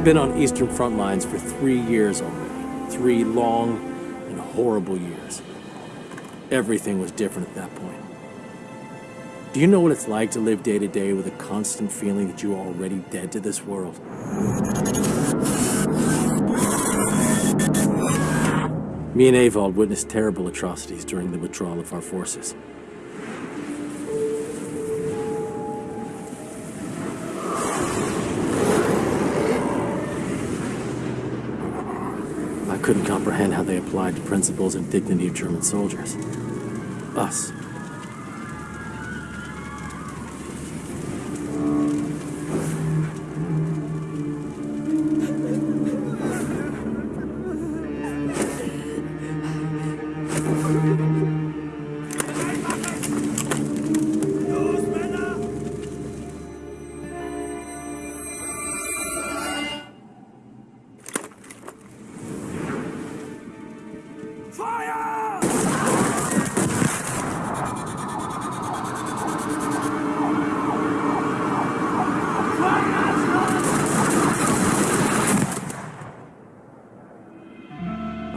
We've been on Eastern front lines for three years already. Three long and horrible years. Everything was different at that point. Do you know what it's like to live day to day with a constant feeling that you are already dead to this world? Me and Ewald witnessed terrible atrocities during the withdrawal of our forces. Couldn't comprehend how they applied the principles and dignity of German soldiers. Us.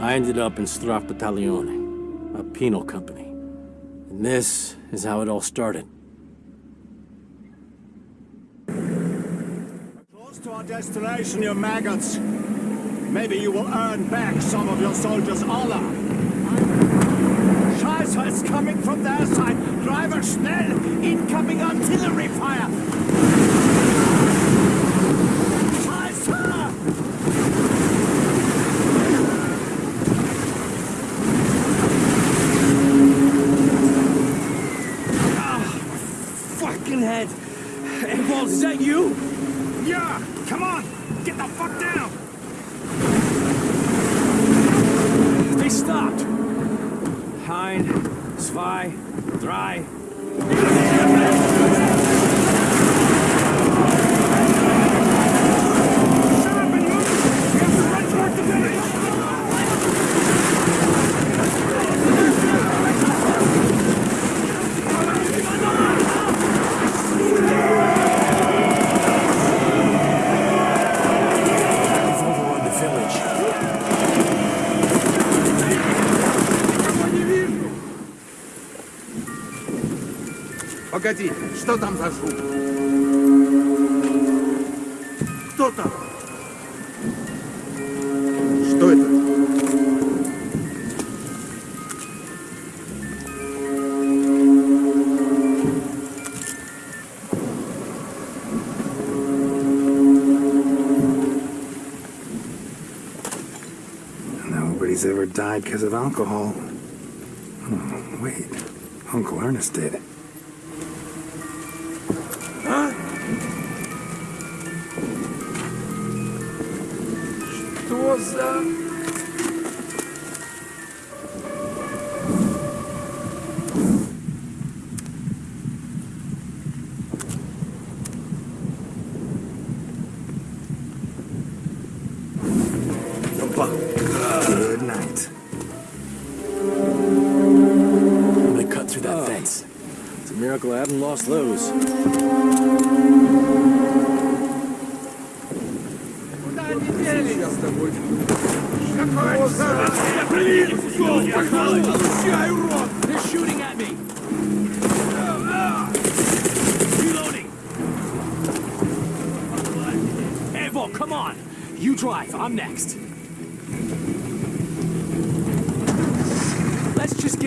I ended up in Strafbataillone, a penal company. And this is how it all started. Close to our destination, you maggots. Maybe you will earn back some of your soldiers' honor. Scheiße, it's coming from their side. Driver, schnell! Incoming artillery fire! Scheiße! Fucking head! Ewald, is that you? Yeah! Come on! Get the fuck down! They stopped. Ein, zwei, drei. Shut up and move! We have to run toward the village! We've overrun the village. Погоди, что там за шум? Кто там? Что это? Nobody's ever died because of alcohol. Oh, wait. Uncle Ernest did.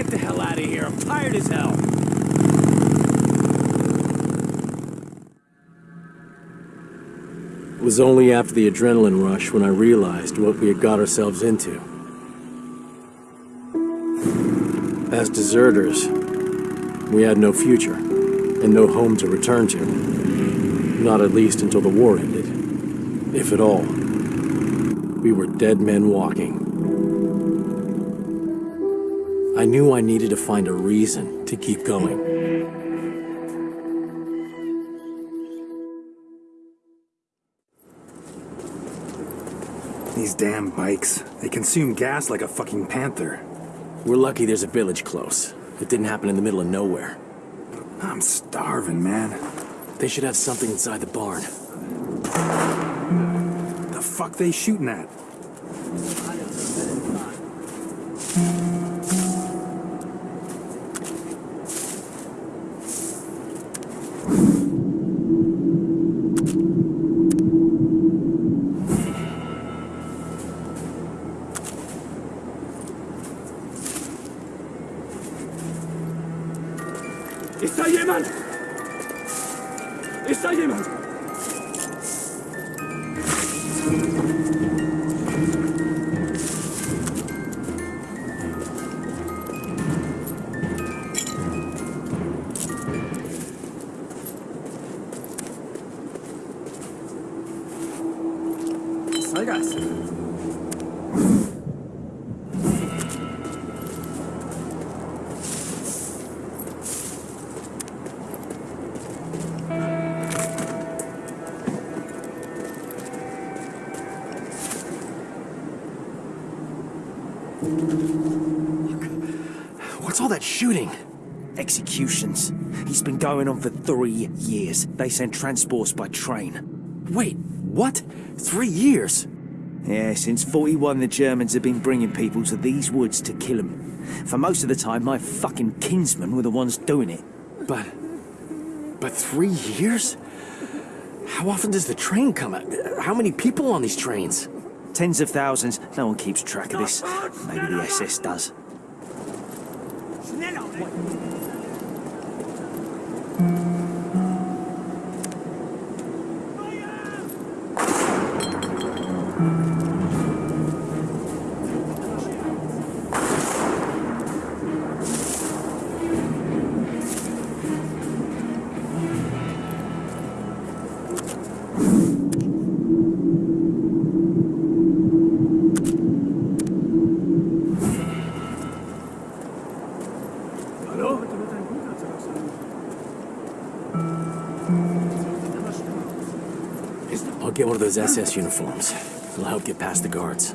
Get the hell out of here. I'm tired as hell. It was only after the adrenaline rush when I realized what we had got ourselves into. As deserters, we had no future and no home to return to. Not at least until the war ended. If at all. We were dead men walking. I knew I needed to find a reason to keep going. These damn bikes. They consume gas like a fucking panther. We're lucky there's a village close. It didn't happen in the middle of nowhere. I'm starving, man. They should have something inside the barn. The fuck they shooting at? Está Yeman. Está Yeman. Salgas. What's all that shooting? Executions. He's been going on for three years. They send transports by train. Wait, what? Three years? Yeah, since 41 the Germans have been bringing people to these woods to kill them. For most of the time, my fucking kinsmen were the ones doing it. But. But three years? How often does the train come out? How many people on these trains? Tens of thousands. No one keeps track of this. Maybe the SS does. I'll get one those SS uniforms. It'll help get past the guards.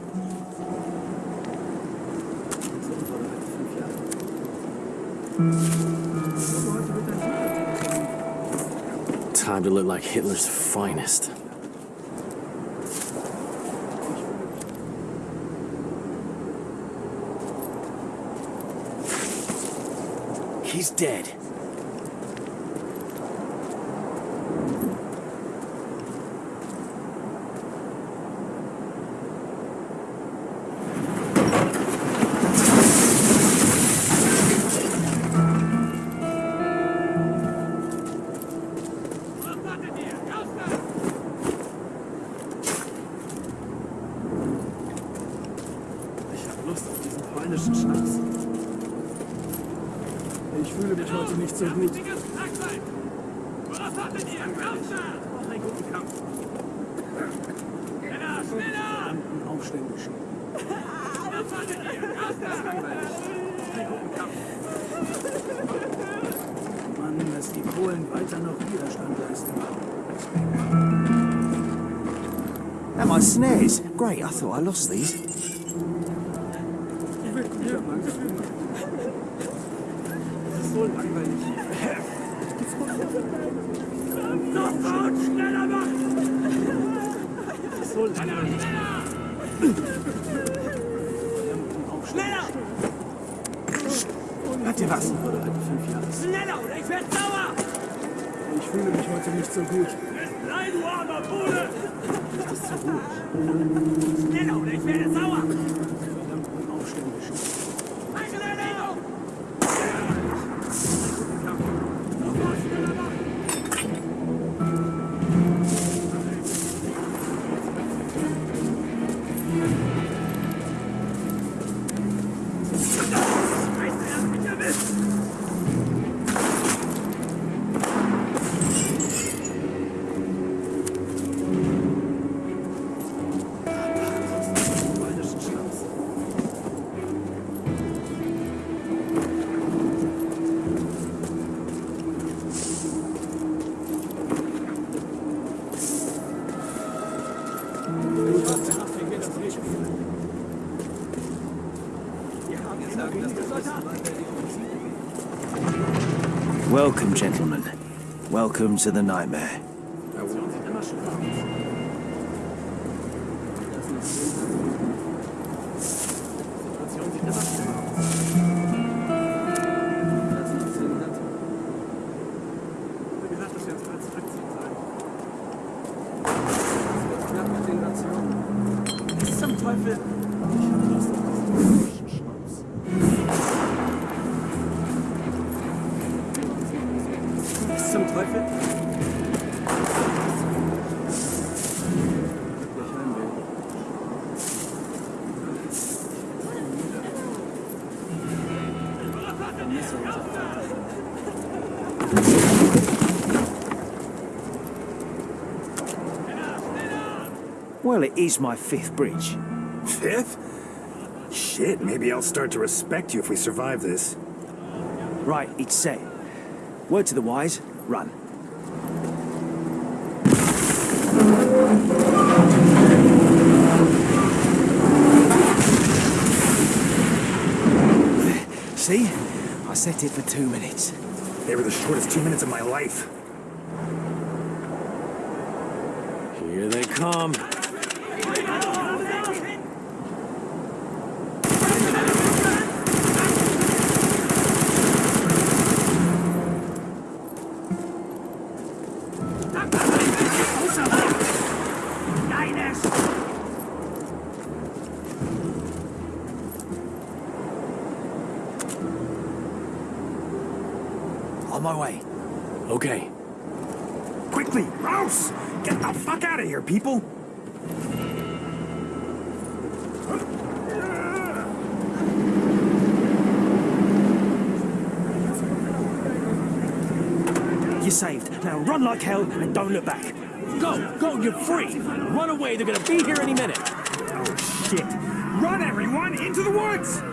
Time to look like Hitler's finest. He's dead. Ich fühle mich heute nicht so gut. Was hattet ihr? Kampf Ich brauche einen guten Kampf. Männer, schneller! Die Aufständischen. Guten Kampf. Mann, dass die Polen weiter noch Widerstand leisten. Am I snares? Great, I thought I lost these. Das ist so langweilig. Das ist so langweilig. Aufständischen. Habt ihr was? Schneller oder ich werde sauer! Ich fühle mich heute nicht so gut. Nein, du armer Bude! Das ist zu ruhig. Schneller oder ich werde sauer! Verdammten Aufständischen. Welcome, gentlemen. Welcome to the nightmare. Well, it is my fifth bridge. Fifth? Shit, maybe I'll start to respect you if we survive this. Right, it's set. Word to the wise, run. See? I set it for two minutes. They were the shortest two minutes of my life. Here they come. Get the fuck out of here, people! You're saved. Now run like hell and don't look back. Go, go, you're free. Run away, they're gonna be here any minute. Oh, shit! Run, everyone, into the woods!